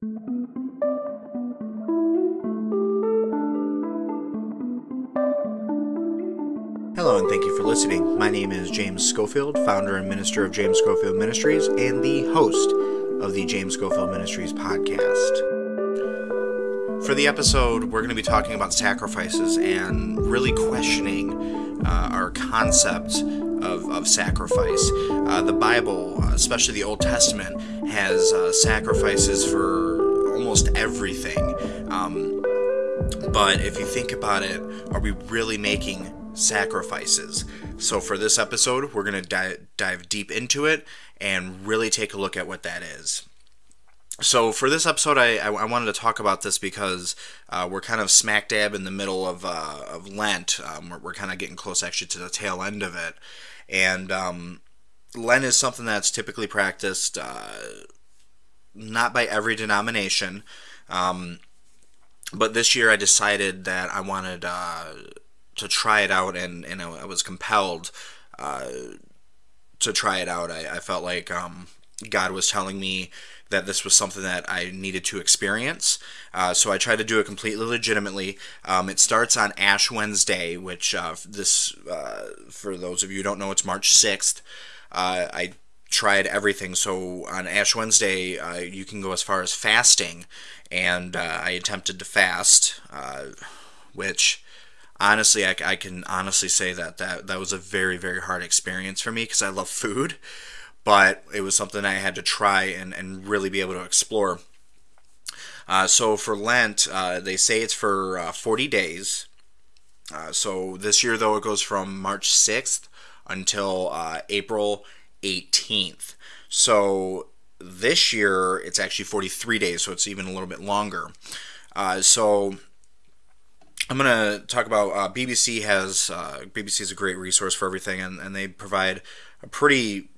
Hello, and thank you for listening. My name is James Schofield, founder and minister of James Schofield Ministries, and the host of the James Schofield Ministries podcast. For the episode, we're going to be talking about sacrifices and really questioning uh, our concept of, of sacrifice. Uh, the Bible, especially the Old Testament, has uh, sacrifices for almost everything. Um, but if you think about it, are we really making sacrifices? So, for this episode, we're going to di- dive deep into it and really take a look at what that is. So, for this episode, I, I, I wanted to talk about this because uh, we're kind of smack dab in the middle of, uh, of Lent. Um, we're, we're kind of getting close actually to the tail end of it. And um, Lent is something that's typically practiced uh, not by every denomination. Um, but this year I decided that I wanted uh, to try it out, and, and I was compelled uh, to try it out. I, I felt like um, God was telling me that this was something that I needed to experience. Uh, so I tried to do it completely legitimately. Um, it starts on Ash Wednesday, which uh, this, uh, for those of you who don't know, it's March 6th. Uh, I tried everything. So on Ash Wednesday, uh, you can go as far as fasting, and uh, I attempted to fast, which honestly, I, I, can honestly say that, that that was a very, very hard experience for me because I love food but it was something I had to try and, and really be able to explore. Uh, so for Lent, uh, they say it's for uh, 40 days. Uh, so this year, though, it goes from March 6th until uh, April 18th. So this year, it's actually 43 days, so it's even a little bit longer. Uh, so I'm going to talk about BBC has BBC is a great resource for everything, and, and they provide a pretty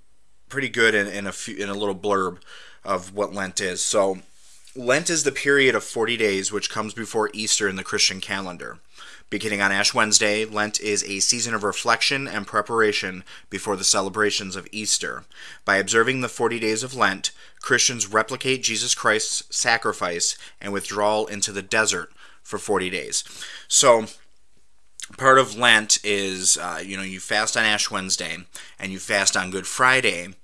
pretty good in, in a few, in a little blurb of what Lent is. So, Lent is the period of 40 days which comes before Easter in the Christian calendar. Beginning on Ash Wednesday, Lent is a season of reflection and preparation before the celebrations of Easter. By observing the 40 days of Lent, Christians replicate Jesus Christ's sacrifice and withdrawal into the desert for 40 days. So, part of Lent is, uh, you know, you fast on Ash Wednesday and you fast on Good Friday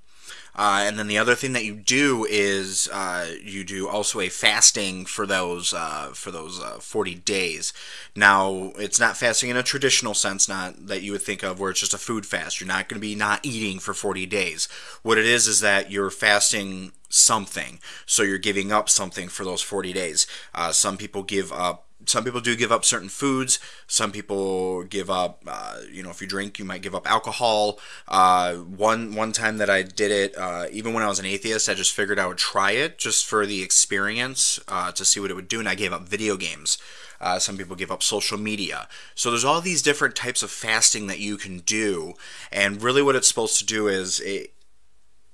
uh, and then the other thing that you do is uh, you do also a fasting for those uh, for those uh, 40 days. Now it's not fasting in a traditional sense, not that you would think of where it's just a food fast. You're not going to be not eating for 40 days. What it is is that you're fasting something, so you're giving up something for those 40 days. Uh, some people give up some people do give up certain foods. Some people give up, uh, you know, if you drink, you might give up alcohol. Uh, one one time that I did it, uh, even when I was an atheist, I just figured I would try it just for the experience uh, to see what it would do, and I gave up video games. Uh, some people give up social media. So there's all these different types of fasting that you can do, and really what it's supposed to do is it,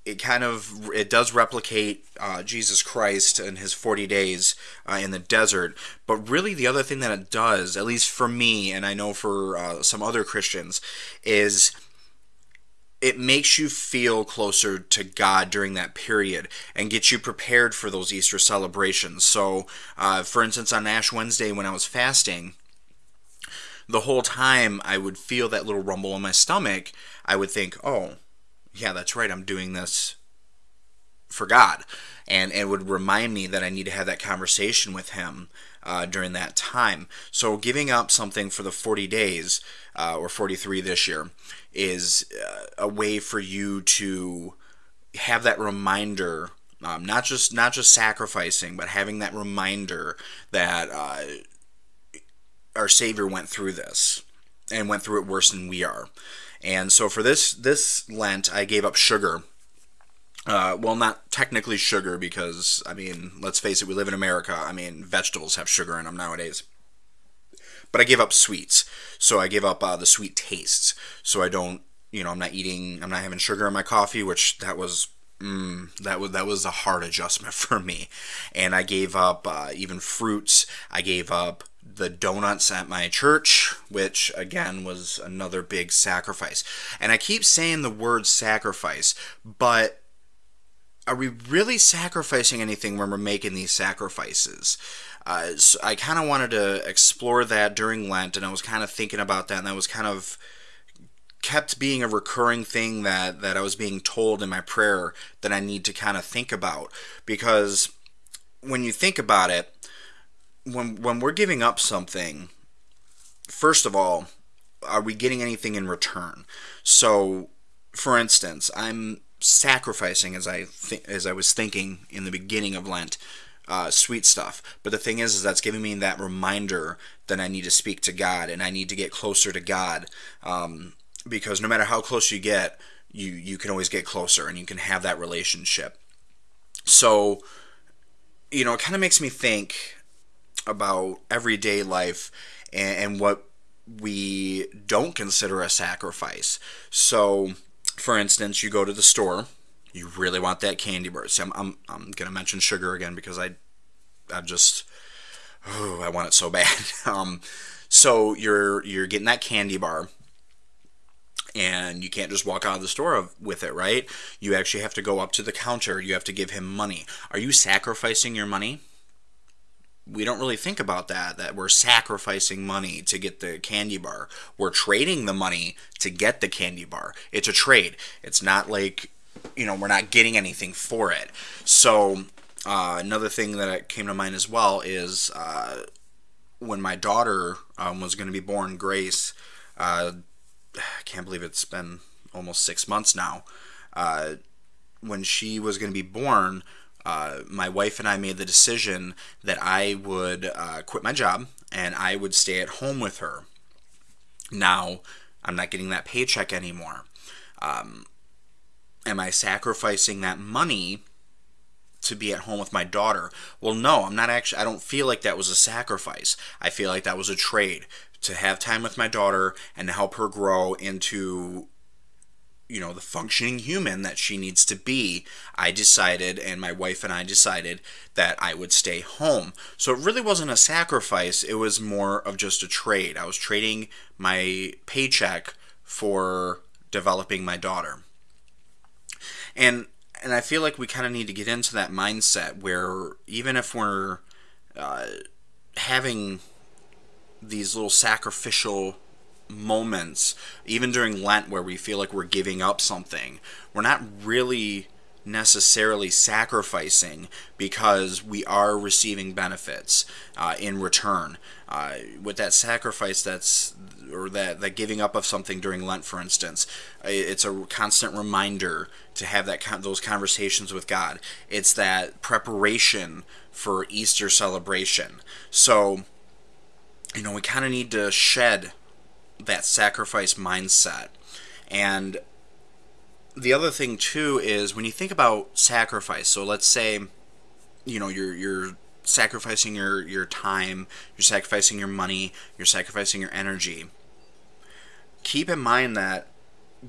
it kind of it does replicate uh, Jesus Christ and his 40 days uh, in the desert. But really the other thing that it does at least for me and I know for uh, some other Christians is it makes you feel closer to God during that period and gets you prepared for those Easter celebrations. So uh, for instance on Ash Wednesday when I was fasting the whole time I would feel that little rumble in my stomach I would think oh yeah, that's right, I'm doing this for God. And it would remind me that I need to have that conversation with Him uh, during that time. So giving up something for the 40 days, uh, or 43 this year, is uh, a way for you to have that reminder. Um, not just not just sacrificing, but having that reminder that uh, our Savior went through this and went through it worse than we are. And so for this this Lent, I gave up sugar. Uh, well, not technically sugar because I mean, let's face it, we live in America. I mean, vegetables have sugar in them nowadays. But I gave up sweets, so I gave up uh, the sweet tastes. So I don't, you know, I'm not eating, I'm not having sugar in my coffee, which that was Mm, that was that was a hard adjustment for me, and I gave up uh, even fruits. I gave up the donuts at my church, which again was another big sacrifice. And I keep saying the word sacrifice, but are we really sacrificing anything when we're making these sacrifices? Uh, so I kind of wanted to explore that during Lent, and I was kind of thinking about that, and that was kind of kept being a recurring thing that that I was being told in my prayer that I need to kind of think about because when you think about it, when when we're giving up something, first of all, are we getting anything in return? So, for instance, I'm sacrificing as I th- as I was thinking in the beginning of Lent, uh, sweet stuff. But the thing is, is that's giving me that reminder that I need to speak to God and I need to get closer to God. Um, because no matter how close you get, you you can always get closer and you can have that relationship. So, you know, it kind of makes me think about everyday life and, and what we don't consider a sacrifice. So, for instance, you go to the store, you really want that candy bar. See, I'm, I'm, I'm going to mention sugar again because I, I just, oh, I want it so bad. um, so you're you're getting that candy bar, and you can't just walk out of the store with it, right? You actually have to go up to the counter. You have to give him money. Are you sacrificing your money? We don't really think about that that we're sacrificing money to get the candy bar. We're trading the money to get the candy bar. It's a trade. It's not like you know we're not getting anything for it. So uh, another thing that came to mind as well is uh, when my daughter um, was going to be born grace uh, i can't believe it's been almost six months now uh, when she was going to be born uh, my wife and I made the decision that I would uh, quit my job and I would stay at home with her. Now, I'm not getting that paycheck anymore. Um, am I sacrificing that money to be at home with my daughter? Well, no, I'm not actually. I don't feel like that was a sacrifice. I feel like that was a trade to have time with my daughter and to help her grow into you know the functioning human that she needs to be i decided and my wife and i decided that i would stay home. So it really wasn't a sacrifice it was more of just a trade. I was trading my paycheck for developing my daughter. And and i feel like we kind of need to get into that mindset where even if we're uh, having these little sacrificial moments, even during Lent, where we feel like we're giving up something, we're not really necessarily sacrificing because we are receiving benefits uh, in return. Uh, with that sacrifice, that's or that that giving up of something during Lent, for instance, it's a constant reminder to have that those conversations with God. It's that preparation for Easter celebration. So, you know, we kind of need to shed that sacrifice mindset. And the other thing too is when you think about sacrifice, so let's say you know you're you're sacrificing your your time, you're sacrificing your money, you're sacrificing your energy. Keep in mind that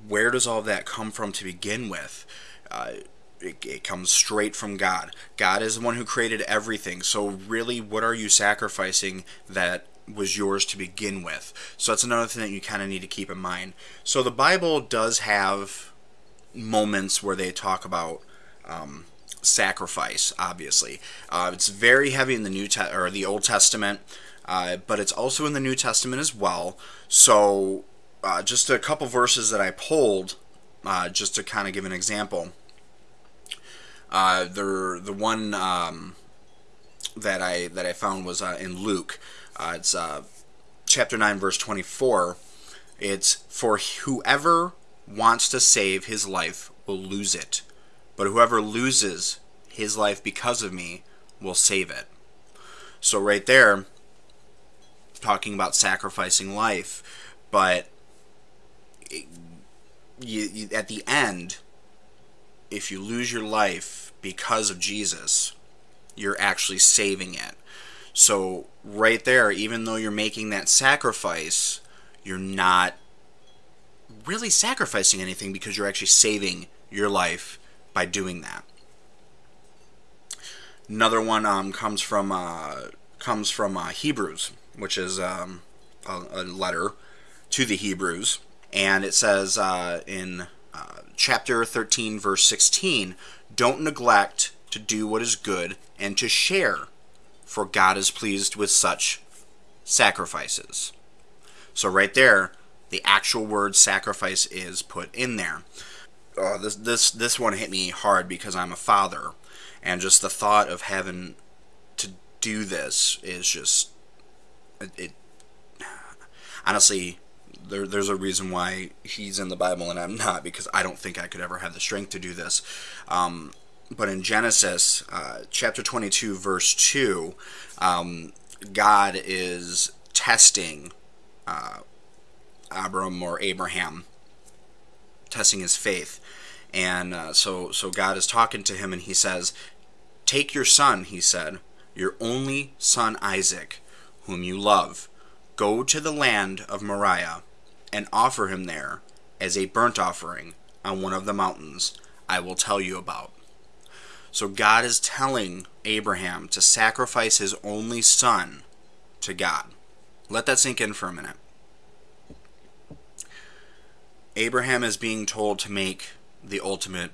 where does all that come from to begin with? Uh, it, it, comes straight from God. God is the one who created everything. So, really, what are you sacrificing that was yours to begin with. So that's another thing that you kind of need to keep in mind. So the Bible does have moments where they talk about um, sacrifice. Obviously, uh, it's very heavy in the New Te- or the Old Testament, uh, but it's also in the New Testament as well. So uh, just a couple verses that I pulled, uh, just to kind of give an example. Uh, the the one um, that I that I found was uh, in Luke. Uh, it's uh, chapter 9, verse 24. It's for whoever wants to save his life will lose it, but whoever loses his life because of me will save it. So, right there, talking about sacrificing life, but it, you, you, at the end, if you lose your life because of Jesus, you're actually saving it. So, right there, even though you're making that sacrifice, you're not really sacrificing anything because you're actually saving your life by doing that. Another one um, comes from uh, comes from uh, Hebrews, which is um, a, a, letter to the Hebrews, and it says uh, in uh, chapter 13, verse 16 don't neglect to do what is good and to share, for God is pleased with such sacrifices. So, right there, the actual word sacrifice is put in there. Uh, this this this one hit me hard because I'm a father, and just the thought of having to do this is just it, it honestly there, there's a reason why he's in the Bible and I'm not because I don't think I could ever have the strength to do this. Um, but in Genesis uh, chapter 22, verse 2, um, God is testing uh, Abram or Abraham, testing his faith. And uh, so, so God is talking to him and he says, Take your son, he said, your only son Isaac, whom you love, go to the land of Moriah and offer him there as a burnt offering on one of the mountains I will tell you about. So God is telling Abraham to sacrifice his only son to God. Let that sink in for a minute. Abraham is being told to make the ultimate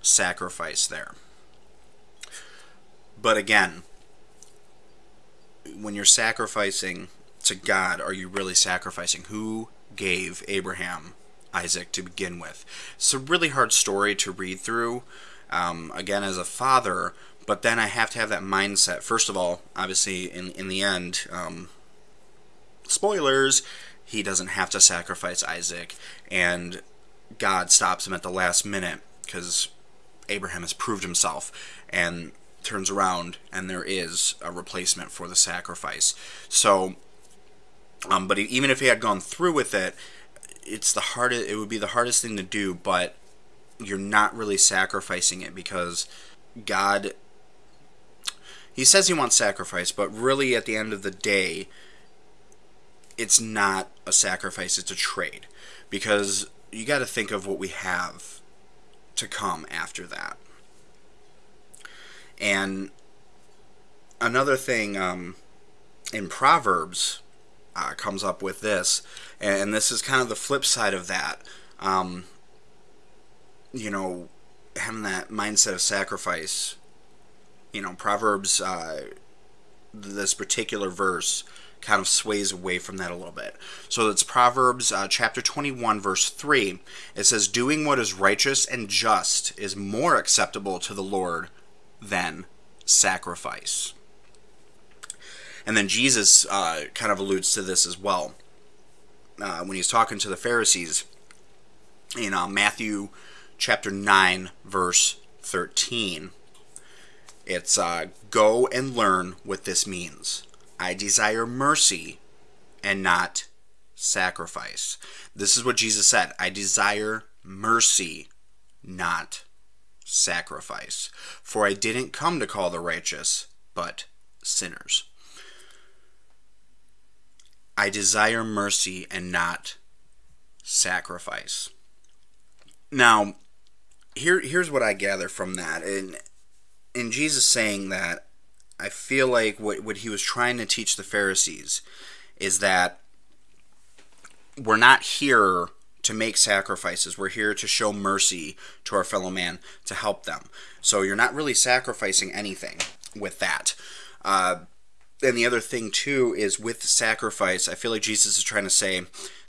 sacrifice there. But again, when you're sacrificing to God, are you really sacrificing? Who gave Abraham Isaac to begin with? It's a really hard story to read through um, again as a father, but then I have to have that mindset. First of all, obviously, in in the end, um, spoilers, he doesn't have to sacrifice Isaac, and God stops him at the last minute because Abraham has proved himself, and turns around and there is a replacement for the sacrifice. So, um, but even if he had gone through with it, it's the hardest. It would be the hardest thing to do, but you're not really sacrificing it because God he says he wants sacrifice, but really at the end of the day it's not a sacrifice, it's a trade because you got to think of what we have to come after that. And another thing um, in Proverbs uh, comes up with this, and this is kind of the flip side of that. Um, you know, having that mindset of sacrifice. You know, Proverbs, uh, this particular verse kind of sways away from that a little bit. So it's Proverbs uh, chapter 21, verse 3. It says, Doing what is righteous and just is more acceptable to the Lord than sacrifice. And then Jesus uh, kind of alludes to this as well uh, when he's talking to the Pharisees in uh, Matthew chapter 9, verse 13. It's uh, go and learn what this means. I desire mercy and not sacrifice. This is what Jesus said I desire mercy, not sacrifice. For I didn't come to call the righteous, but sinners. I desire mercy and not sacrifice. Now, here here's what I gather from that. And in Jesus saying that, I feel like what what he was trying to teach the Pharisees is that we're not here to make sacrifices. We're here to show mercy to our fellow man, to help them. So you're not really sacrificing anything with that. Uh, and the other thing too is with sacrifice, I feel like Jesus is trying to say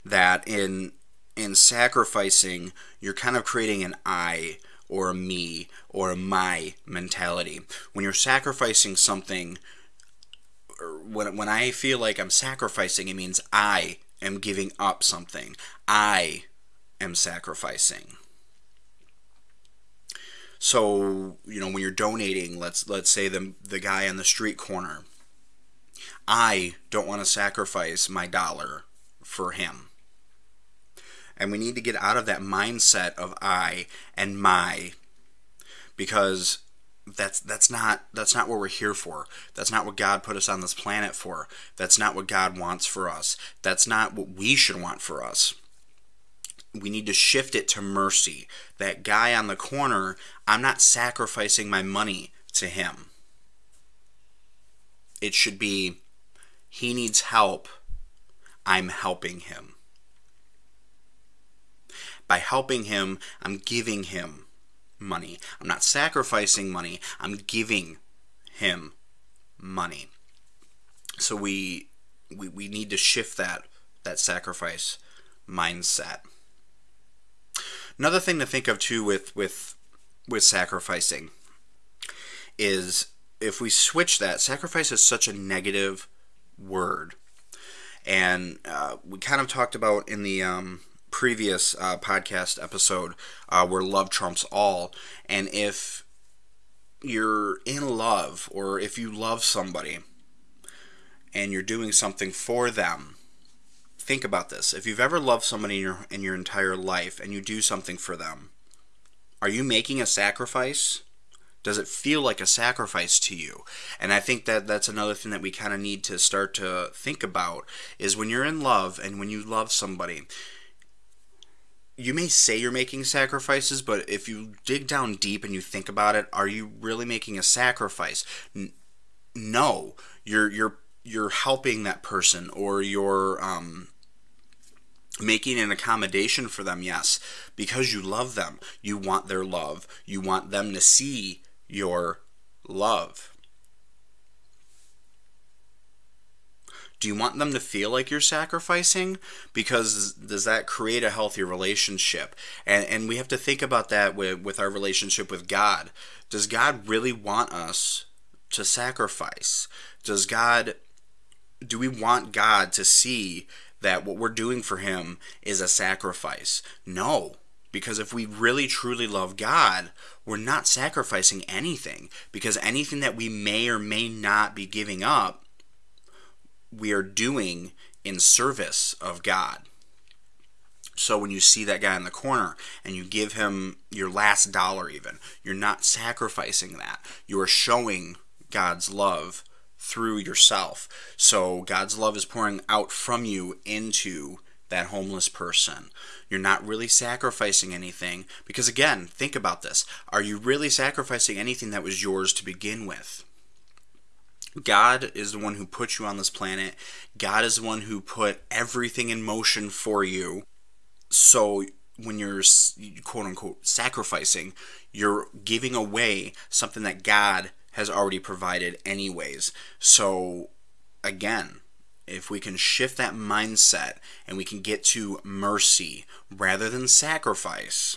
that in in sacrificing, you're kind of creating an I or a me or a my mentality. When you're sacrificing something, when, when I feel like I'm sacrificing, it means I am giving up something. I am sacrificing. So, you know, when you're donating, let's let's say the the guy on the street corner, I don't want to sacrifice my dollar for him. And we need to get out of that mindset of I and my because that's that's not that's not what we're here for. That's not what God put us on this planet for. That's not what God wants for us. That's not what we should want for us. We need to shift it to mercy. That guy on the corner, I'm not sacrificing my money to him. It should be he needs help. I'm helping him. By helping him, I'm giving him money. I'm not sacrificing money, I'm giving him money. So we we, we need to shift that that sacrifice mindset. Another thing to think of too with with with sacrificing is if we switch that, sacrifice is such a negative word. And uh, we kind of talked about in the um, previous uh, podcast episode uh, where love trumps all. And if you're in love or if you love somebody and you're doing something for them, think about this. If you've ever loved somebody in your, in your entire life and you do something for them, are you making a sacrifice? Does it feel like a sacrifice to you? And I think that that's another thing that we kind of need to start to think about is when you're in love and when you love somebody, you may say you're making sacrifices, but if you dig down deep and you think about it, are you really making a sacrifice? N- no, you're you're you're helping that person or you're um, making an accommodation for them. Yes, because you love them, you want their love, you want them to see your love? Do you want them to feel like you're sacrificing? Because does that create a healthy relationship? And, and we have to think about that with, with our relationship with God. Does God really want us to sacrifice? Does God, do we want God to see that what we're doing for Him is a sacrifice? No. Because if we really truly love God, we're not sacrificing anything. Because anything that we may or may not be giving up, we are doing in service of God. So when you see that guy in the corner and you give him your last dollar, even, you're not sacrificing that. You are showing God's love through yourself. So God's love is pouring out from you into that homeless person. You're not really sacrificing anything because, again, think about this. Are you really sacrificing anything that was yours to begin with? God is the one who put you on this planet. God is the one who put everything in motion for you. So when you're quote unquote sacrificing, you're giving away something that God has already provided, anyways. So again, if we can shift that mindset and we can get to mercy rather than sacrifice,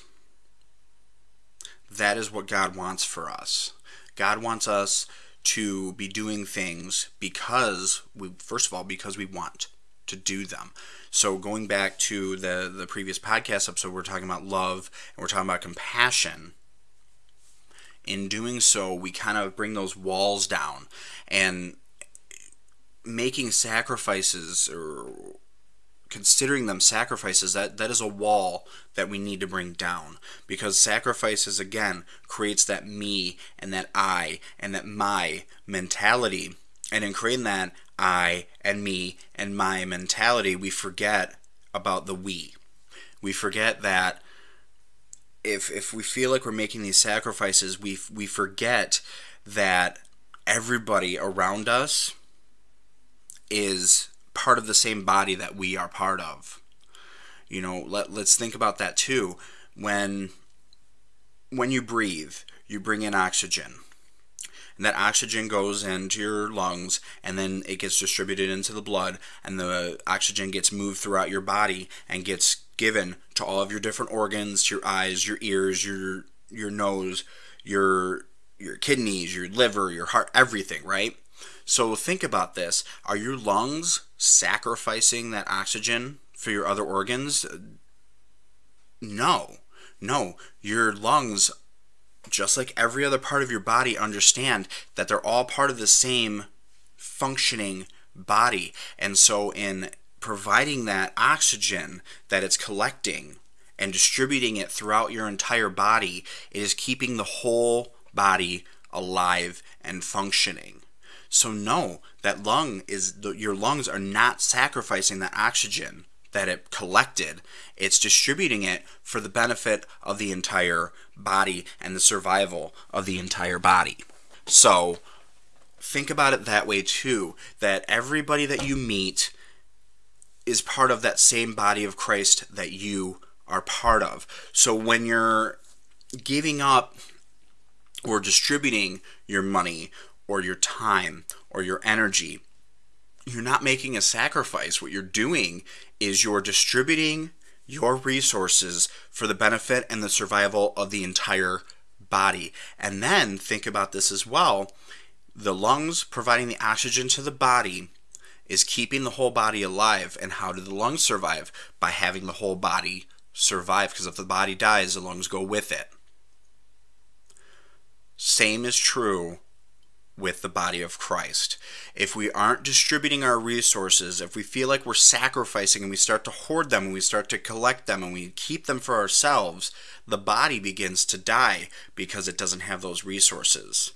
that is what God wants for us. God wants us to be doing things because we first of all because we want to do them. So going back to the the previous podcast episode we're talking about love and we're talking about compassion. In doing so, we kind of bring those walls down and making sacrifices or considering them sacrifices that that is a wall that we need to bring down. Because sacrifices again creates that me and that i and that my mentality. And in creating that i and me and my mentality we forget about the we. We forget that if if we feel like we're making these sacrifices we we forget that everybody around us is part of the same body that we are part of. You know, let, let's think about that too. When when you breathe, you bring in oxygen. And that oxygen goes into your lungs and then it gets distributed into the blood and the oxygen gets moved throughout your body and gets given to all of your different organs, your eyes, your ears, your your nose, your your kidneys, your liver, your heart, everything, right? So think about this. Are your lungs sacrificing that oxygen for your other organs? No. No. Your lungs, just like every other part of your body, understand that they're all part of the same functioning body. And so, in providing that oxygen that it's collecting and distributing it throughout your entire body, it is keeping the whole body alive and functioning. So know that lung is your lungs are not sacrificing that oxygen that it collected. It's distributing it for the benefit of the entire body and the survival of the entire body. So think about it that way too that everybody that you meet is part of that same body of Christ that you are part of. So when you're giving up or distributing your money or your time or your energy, you're not making a sacrifice. What you're doing is you're distributing your resources for the benefit and the survival of the entire body. And then think about this as well the lungs providing the oxygen to the body is keeping the whole body alive. And how do the lungs survive? By having the whole body survive. Because if the body dies, the lungs go with it. Same is true with the body of Christ. If we aren't distributing our resources, if we feel like we're sacrificing and we start to hoard them and we start to collect them and we keep them for ourselves, the body begins to die because it doesn't have those resources.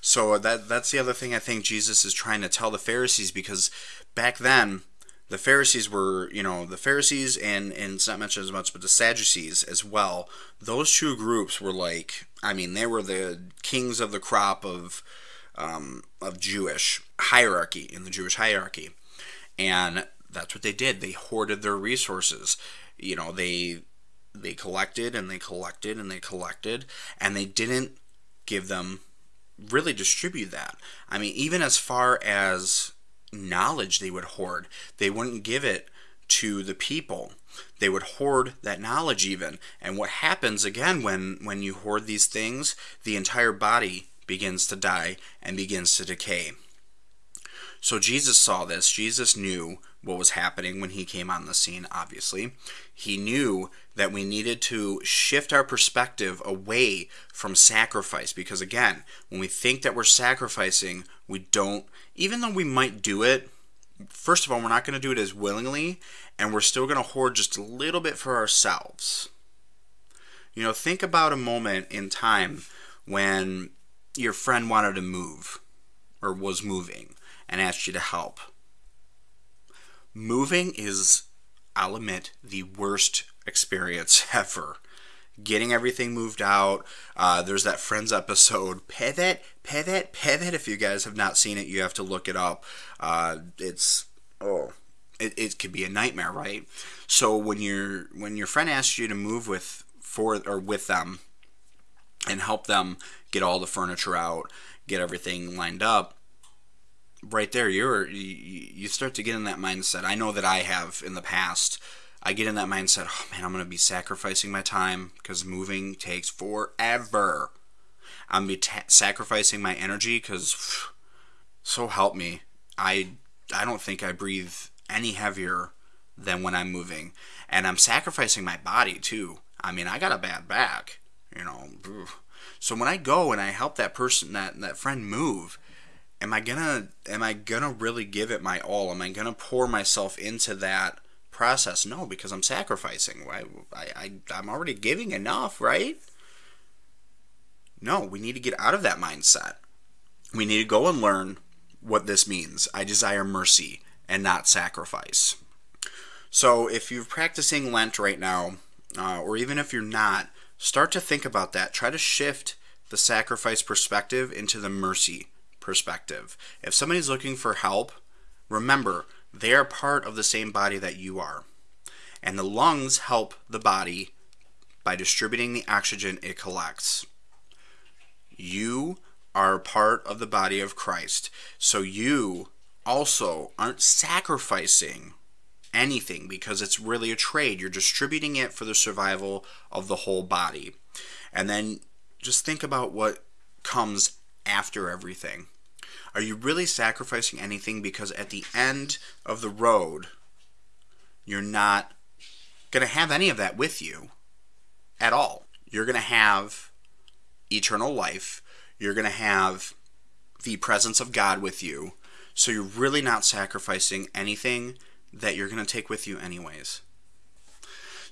So that that's the other thing I think Jesus is trying to tell the Pharisees because back then the Pharisees were, you know, the Pharisees and and it's not mentioned as much, but the Sadducees as well. Those two groups were like, I mean, they were the kings of the crop of um, of Jewish hierarchy in the Jewish hierarchy, and that's what they did. They hoarded their resources. You know, they they collected and they collected and they collected, and they didn't give them really distribute that. I mean, even as far as knowledge they would hoard, they wouldn't give it to the people. They would hoard that knowledge even. And what happens again when when you hoard these things, the entire body begins to die and begins to decay. So Jesus saw this. Jesus knew what was happening when he came on the scene, obviously. He knew that we needed to shift our perspective away from sacrifice because, again, when we think that we're sacrificing, we don't, even though we might do it, first of all, we're not going to do it as willingly, and we're still going to hoard just a little bit for ourselves. You know, think about a moment in time when your friend wanted to move or was moving and asked you to help. Moving is, I'll admit, the worst experience ever. Getting everything moved out. Uh, there's that Friends episode, Pivot, Pivot, Pivot. If you guys have not seen it, you have to look it up. Uh, it's, oh, it, it could be a nightmare, right? So when your when your friend asks you to move with for or with them and help them get all the furniture out, get everything lined up, right there you're you, start to get in that mindset. I know that I have in the past. I get in that mindset, oh man, I'm going to be sacrificing my time because moving takes forever. I'm be sacrificing my energy because, so help me, I I don't think I breathe any heavier than when I'm moving, and I'm sacrificing my body too. I mean, I got a bad back, you know. So when I go and I help that person, that that friend move, am I gonna am I gonna really give it my all? Am I gonna pour myself into that process? No, because I'm sacrificing. I, I, I'm already giving enough, right? No, we need to get out of that mindset. We need to go and learn what this means. I desire mercy and not sacrifice. So if you're practicing Lent right now, uh, or even if you're not, start to think about that. Try to shift the sacrifice perspective into the mercy perspective. If somebody's looking for help, remember they are part of the same body that you are. And the lungs help the body by distributing the oxygen it collects. You are part of the body of Christ. So you also aren't sacrificing anything because it's really a trade. You're distributing it for the survival of the whole body. And then just think about what comes after everything. Are you really sacrificing anything? Because at the end of the road, you're not going to have any of that with you at all. You're going to have eternal life. You're going to have the presence of God with you. So you're really not sacrificing anything that you're going to take with you, anyways.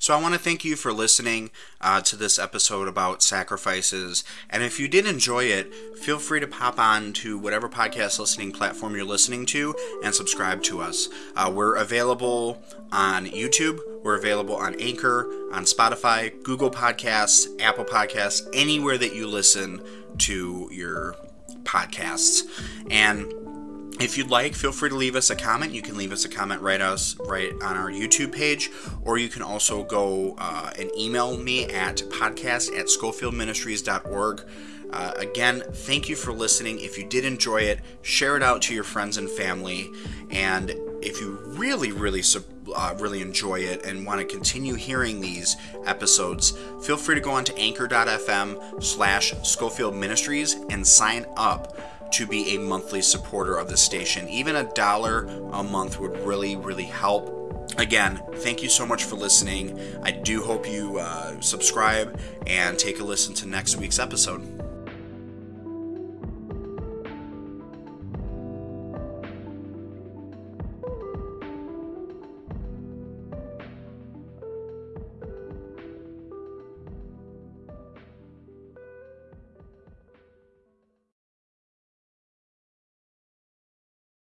So I want to thank you for listening uh, to this episode about sacrifices. And if you did enjoy it, feel free to pop on to whatever podcast listening platform you're listening to and subscribe to us. Uh, we're available on YouTube. We're available on Anchor, on Spotify, Google Podcasts, Apple Podcasts, anywhere that you listen to your podcasts. And if you'd like, feel free to leave us a comment. You can leave us a comment right us right on our YouTube page, or you can also go uh, and email me at podcast at scofieldministries.org. Uh, again, thank you for listening. If you did enjoy it, share it out to your friends and family. And if you really, really, uh, really enjoy it and want to continue hearing these episodes, feel free to go on to anchor.fm slash Scofield Ministries and sign up to be a monthly supporter of the station. Even a dollar a month would really, really help. Again, thank you so much for listening. I do hope you uh, subscribe and take a listen to next week's episode.